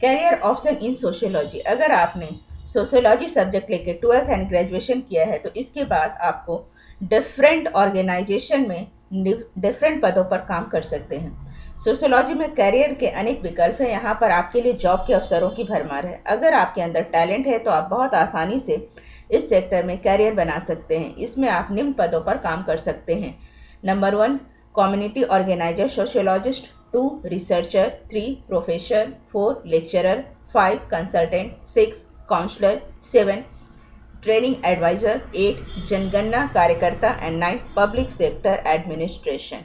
Career option in sociology अगर आपने sociology subject लेके ट्वेल्थ एंड ग्रेजुएशन किया है तो इसके बाद आपको डिफरेंट ऑर्गेनाइजेशन में डिफरेंट पदों पर काम कर सकते हैं। सोशियोलॉजी में करियर के अनेक विकल्प हैं। यहाँ पर आपके लिए जॉब के अवसरों की भरमार है। अगर आपके अंदर टैलेंट है तो आप बहुत आसानी से इस सेक्टर में करियर बना सकते हैं। इसमें आप निम्न पदों पर काम कर सकते हैं। Number one community organiser sociologist two researcher three professor four lecturer five consultant six counsellor seven training advisor eight जनगणना कार्यकर्ता and nine public sector administration